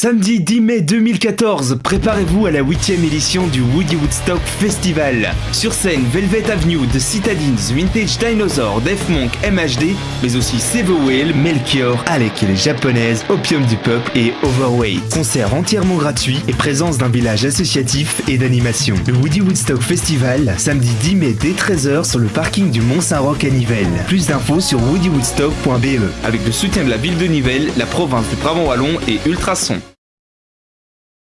Samedi 10 mai 2014, préparez-vous à la 8 édition du Woody Woodstock Festival. Sur scène, Velvet Avenue, The Citadines, Vintage Dinosaur, Def Monk, MHD, mais aussi Save Whale, Melchior, Alec et les japonaises, Opium du Peuple et Overweight. Concert entièrement gratuit et présence d'un village associatif et d'animation. Le Woody Woodstock Festival, samedi 10 mai dès 13h sur le parking du Mont-Saint-Roch à Nivelles. Plus d'infos sur woodywoodstock.be. Avec le soutien de la ville de Nivelles, la province du Brabant Wallon et Ultrason.